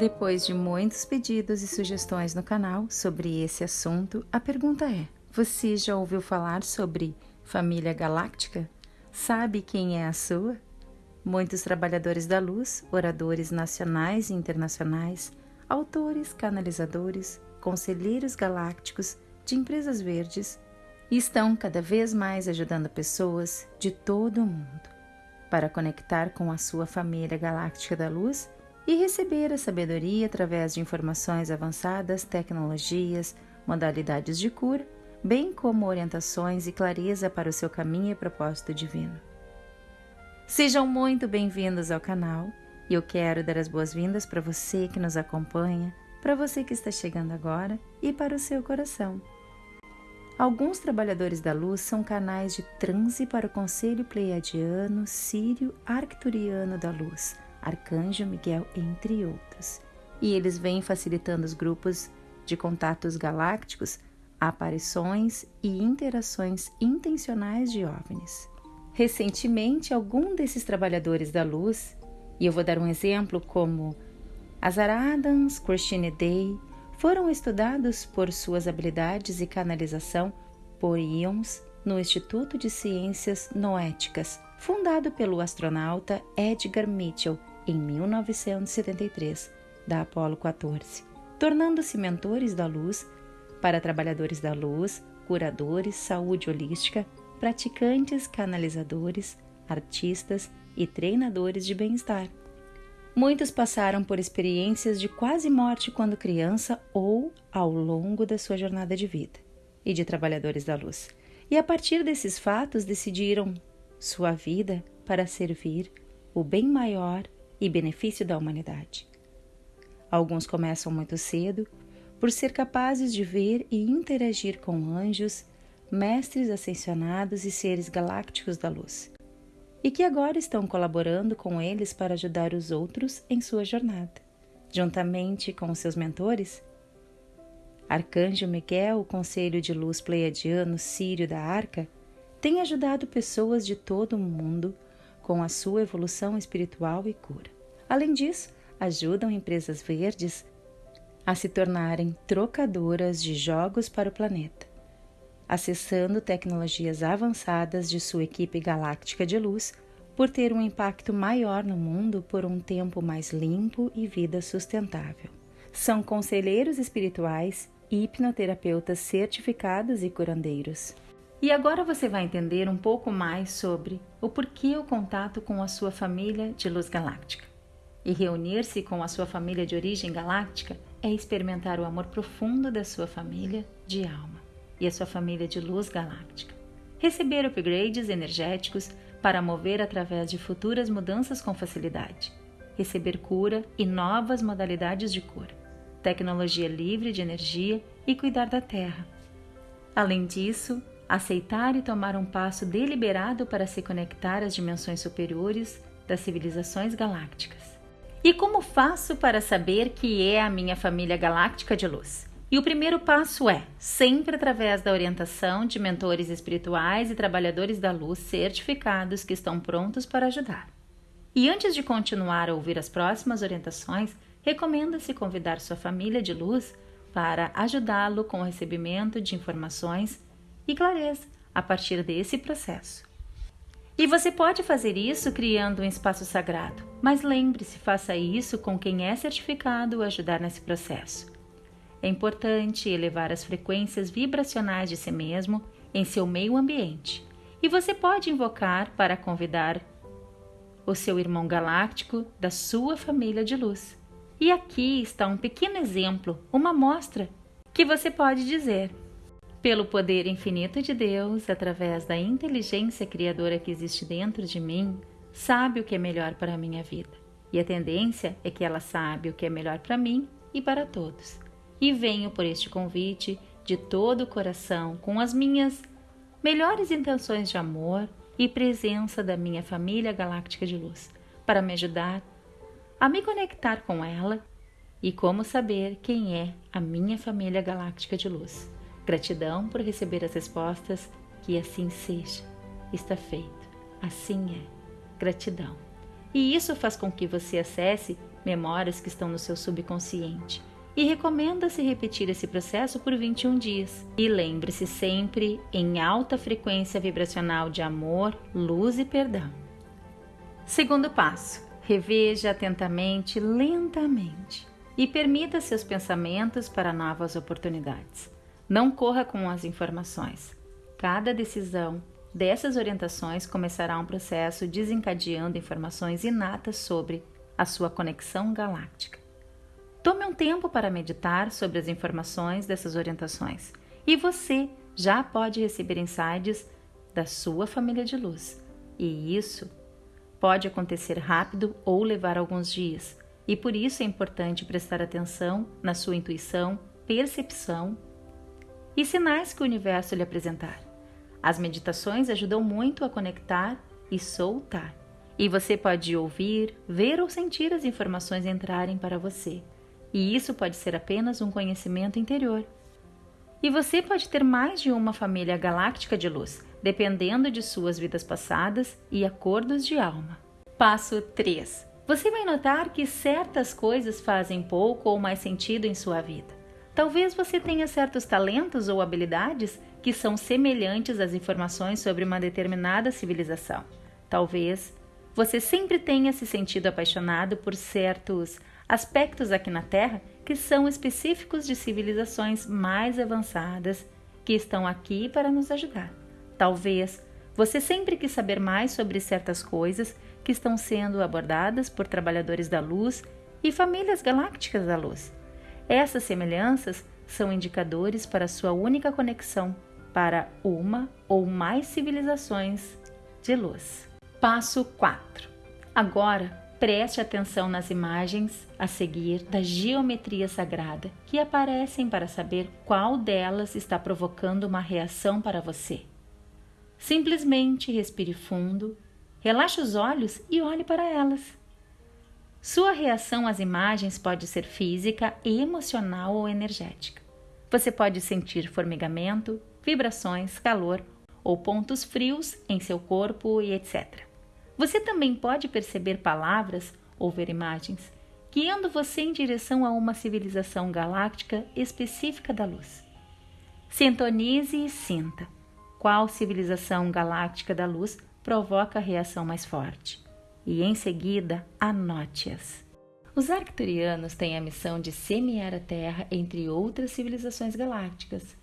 Depois de muitos pedidos e sugestões no canal sobre esse assunto, a pergunta é: você já ouviu falar sobre família galáctica? Sabe quem é a sua? Muitos trabalhadores da luz, oradores nacionais e internacionais, autores, canalizadores, conselheiros galácticos de empresas verdes estão cada vez mais ajudando pessoas de todo o mundo para conectar com a sua família galáctica da luz e receber a sabedoria através de informações avançadas, tecnologias, modalidades de cura, bem como orientações e clareza para o seu caminho e propósito divino. Sejam muito bem-vindos ao canal e eu quero dar as boas-vindas para você que nos acompanha, para você que está chegando agora e para o seu coração. Alguns trabalhadores da luz são canais de transe para o Conselho Pleiadiano, Sírio, Arcturiano da Luz, Arcanjo Miguel, entre outros. E eles vêm facilitando os grupos de contatos galácticos, aparições e interações intencionais de OVNIs. Recentemente, algum desses trabalhadores da luz, e eu vou dar um exemplo como Azar Adams, Christine Day, foram estudados por suas habilidades e canalização por íons no Instituto de Ciências Noéticas, fundado pelo astronauta Edgar Mitchell em 1973, da Apollo 14, tornando-se mentores da luz para trabalhadores da luz, curadores, saúde holística, praticantes, canalizadores, artistas e treinadores de bem-estar. Muitos passaram por experiências de quase morte quando criança ou ao longo da sua jornada de vida e de trabalhadores da luz. E a partir desses fatos decidiram sua vida para servir o bem maior e benefício da humanidade. Alguns começam muito cedo por ser capazes de ver e interagir com anjos, mestres ascensionados e seres galácticos da luz, e que agora estão colaborando com eles para ajudar os outros em sua jornada, juntamente com seus mentores. Arcanjo Miguel, o Conselho de Luz Pleiadiano Sírio da Arca, tem ajudado pessoas de todo o mundo com a sua evolução espiritual e cura. Além disso, ajudam empresas verdes a se tornarem trocadoras de jogos para o planeta, acessando tecnologias avançadas de sua equipe galáctica de luz por ter um impacto maior no mundo por um tempo mais limpo e vida sustentável. São conselheiros espirituais hipnoterapeutas certificados e curandeiros. E agora você vai entender um pouco mais sobre o porquê o contato com a sua família de luz galáctica. E reunir-se com a sua família de origem galáctica é experimentar o amor profundo da sua família de alma e a sua família de luz galáctica. Receber upgrades energéticos para mover através de futuras mudanças com facilidade. Receber cura e novas modalidades de cura. Tecnologia livre de energia e cuidar da Terra. Além disso, aceitar e tomar um passo deliberado para se conectar às dimensões superiores das civilizações galácticas. E como faço para saber que é a minha família galáctica de luz? E o primeiro passo é, sempre através da orientação de mentores espirituais e trabalhadores da luz certificados que estão prontos para ajudar. E antes de continuar a ouvir as próximas orientações, recomenda-se convidar sua família de luz para ajudá-lo com o recebimento de informações e clareza a partir desse processo. E você pode fazer isso criando um espaço sagrado, mas lembre-se, faça isso com quem é certificado ajudar nesse processo. É importante elevar as frequências vibracionais de si mesmo em seu meio ambiente. E você pode invocar para convidar o seu irmão galáctico da sua família de luz. E aqui está um pequeno exemplo, uma amostra que você pode dizer: pelo poder infinito de Deus, através da inteligência criadora que existe dentro de mim, sabe o que é melhor para a minha vida. E a tendência é que ela sabe o que é melhor para mim e para todos. E venho por este convite de todo o coração, com as minhas melhores intenções de amor e presença da minha família galáctica de luz, para me ajudar a me conectar com ela e como saber quem é a minha família galáctica de luz. Gratidão por receber as respostas, que assim seja. Está feito. Assim é. Gratidão. E isso faz com que você acesse memórias que estão no seu subconsciente. E recomenda-se repetir esse processo por 21 dias. E lembre-se sempre em alta frequência vibracional de amor, luz e perdão. Segundo passo: reveja atentamente, lentamente e permita seus pensamentos para novas oportunidades. Não corra com as informações. Cada decisão dessas orientações começará um processo desencadeando informações inatas sobre a sua conexão galáctica. Tome um tempo para meditar sobre as informações dessas orientações e você já pode receber insights da sua família de luz. E isso pode acontecer rápido ou levar alguns dias, e por isso é importante prestar atenção na sua intuição, percepção e sinais que o universo lhe apresentar. As meditações ajudam muito a conectar e soltar e você pode ouvir, ver ou sentir as informações entrarem para você. E isso pode ser apenas um conhecimento interior. E você pode ter mais de uma família galáctica de luz, dependendo de suas vidas passadas e acordos de alma. Passo 3. Você vai notar que certas coisas fazem pouco ou mais sentido em sua vida. Talvez você tenha certos talentos ou habilidades que são semelhantes às informações sobre uma determinada civilização. Talvez você sempre tenha se sentido apaixonado por certos aspectos aqui na Terra que são específicos de civilizações mais avançadas que estão aqui para nos ajudar. Talvez você sempre quis saber mais sobre certas coisas que estão sendo abordadas por trabalhadores da luz e famílias galácticas da luz. Essas semelhanças são indicadores para sua única conexão para uma ou mais civilizações de luz. Passo 4. Agora, preste atenção nas imagens a seguir da geometria sagrada que aparecem para saber qual delas está provocando uma reação para você. Simplesmente respire fundo, relaxe os olhos e olhe para elas. Sua reação às imagens pode ser física, emocional ou energética. Você pode sentir formigamento, vibrações, calor ou pontos frios em seu corpo e etc. Você também pode perceber palavras ou ver imagens guiando você em direção a uma civilização galáctica específica da luz. Sintonize e sinta qual civilização galáctica da luz provoca a reação mais forte e em seguida anote-as. Os arcturianos têm a missão de semear a Terra entre outras civilizações galácticas.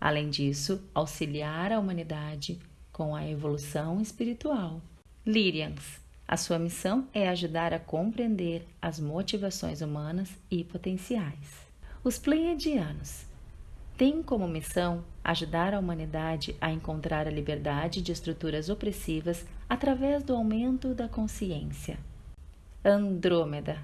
Além disso, auxiliar a humanidade com a evolução espiritual. Lyrians. A sua missão é ajudar a compreender as motivações humanas e potenciais. Os Pleiadianos têm como missão ajudar a humanidade a encontrar a liberdade de estruturas opressivas através do aumento da consciência. Andrômeda.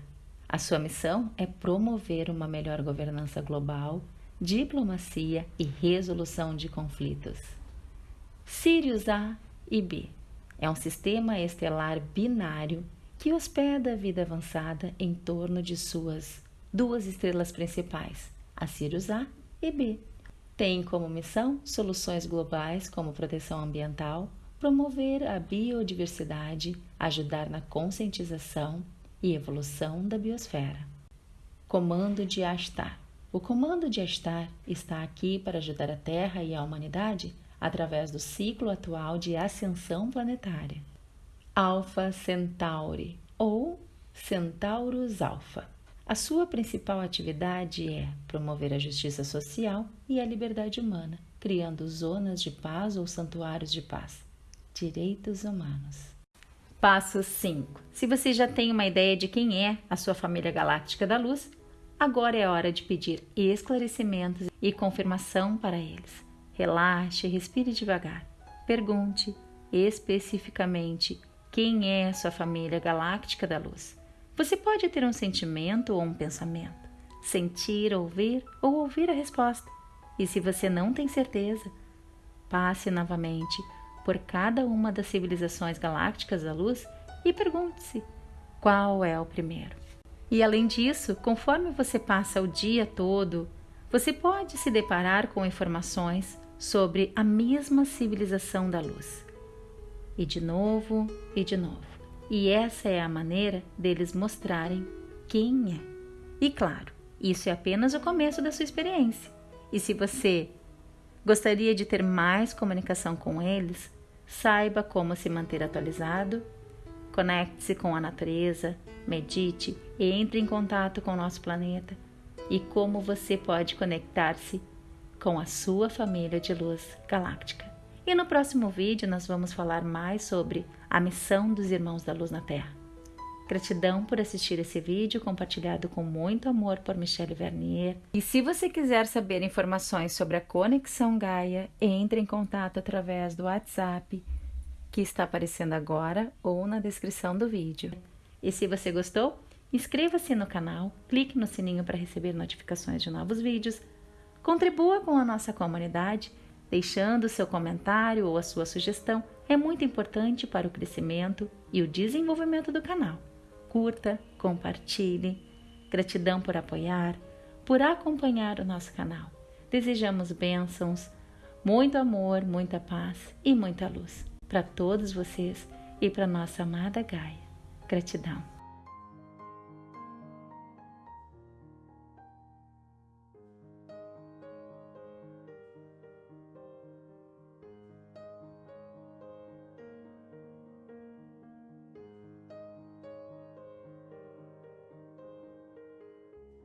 A sua missão é promover uma melhor governança global, diplomacia e resolução de conflitos. Sirius A e B é um sistema estelar binário que hospeda a vida avançada em torno de suas duas estrelas principais, a Sirius A e B. Tem como missão soluções globais como proteção ambiental, promover a biodiversidade, ajudar na conscientização e evolução da biosfera. Comando de Astar. O comando de Astar está aqui para ajudar a Terra e a humanidade através do ciclo atual de ascensão planetária. Alpha Centauri ou Centaurus Alpha. A sua principal atividade é promover a justiça social e a liberdade humana, criando zonas de paz ou santuários de paz. Direitos humanos. Passo 5. Se você já tem uma ideia de quem é a sua família galáctica da luz, agora é hora de pedir esclarecimentos e confirmação para eles. Relaxe, respire devagar. Pergunte especificamente quem é a sua família galáctica da luz. Você pode ter um sentimento ou um pensamento, sentir, ouvir ou ouvir a resposta. E se você não tem certeza, passe novamente por cada uma das civilizações galácticas da luz e pergunte-se qual é o primeiro. E além disso, conforme você passa o dia todo você pode se deparar com informações sobre a mesma civilização da luz. E de novo, e de novo. E essa é a maneira deles mostrarem quem é. E claro, isso é apenas o começo da sua experiência. E se você gostaria de ter mais comunicação com eles, saiba como se manter atualizado, conecte-se com a natureza, medite e entre em contato com o nosso planeta e como você pode conectar-se com a sua família de luz galáctica. E no próximo vídeo nós vamos falar mais sobre a missão dos Irmãos da Luz na Terra. Gratidão por assistir esse vídeo compartilhado com muito amor por Michelle Vernier. E se você quiser saber informações sobre a Conexão Gaia, entre em contato através do WhatsApp que está aparecendo agora ou na descrição do vídeo. E se você gostou, inscreva-se no canal, clique no sininho para receber notificações de novos vídeos, contribua com a nossa comunidade, deixando seu comentário ou a sua sugestão é muito importante para o crescimento e o desenvolvimento do canal curta, compartilhe. Gratidão por apoiar, por acompanhar o nosso canal. Desejamos bênçãos, muito amor, muita paz e muita luz para todos vocês e para nossa amada Gaia. Gratidão.